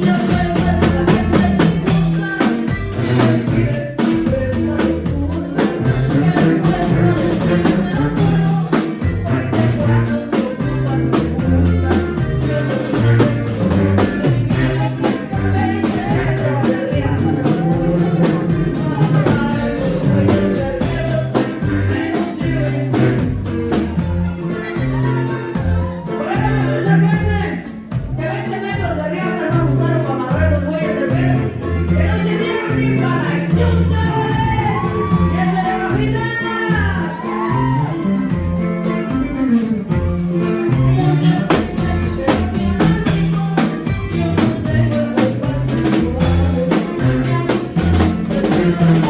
Don't Am I?